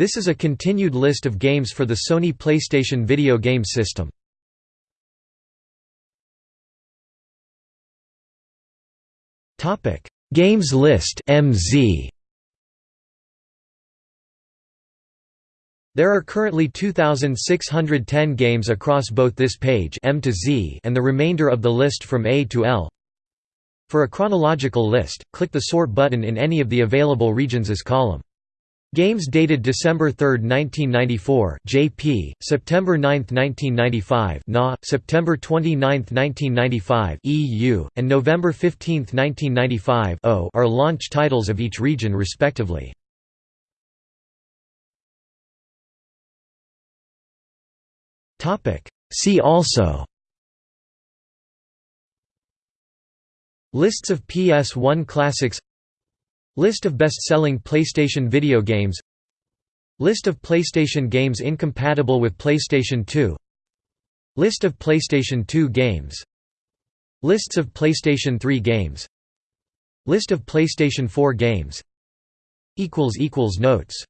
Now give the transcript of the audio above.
This is a continued list of games for the Sony PlayStation video game system. Topic: Games list (MZ). There are currently 2610 games across both this page M to Z and the remainder of the list from A to L. For a chronological list, click the sort button in any of the available regions as column. Games dated December 3, 1994 JP, September 9, 1995 NA, September 29, 1995 EU, and November 15, 1995 O are launch titles of each region respectively. See also. Lists of PS1 classics List of best-selling PlayStation video games. List of PlayStation games incompatible with PlayStation 2 List of PlayStation 2 games. Lists of PlayStation 3 games. List of PlayStation 4 games. Notes